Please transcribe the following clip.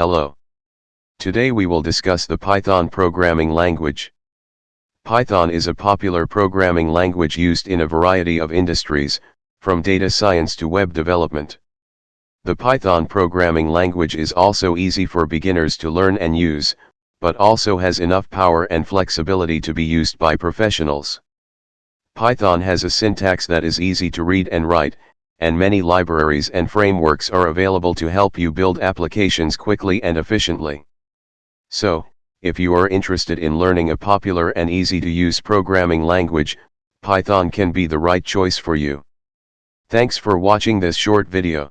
Hello. Today we will discuss the Python programming language. Python is a popular programming language used in a variety of industries, from data science to web development. The Python programming language is also easy for beginners to learn and use, but also has enough power and flexibility to be used by professionals. Python has a syntax that is easy to read and write, and many libraries and frameworks are available to help you build applications quickly and efficiently. So, if you are interested in learning a popular and easy to use programming language, Python can be the right choice for you. Thanks for watching this short video.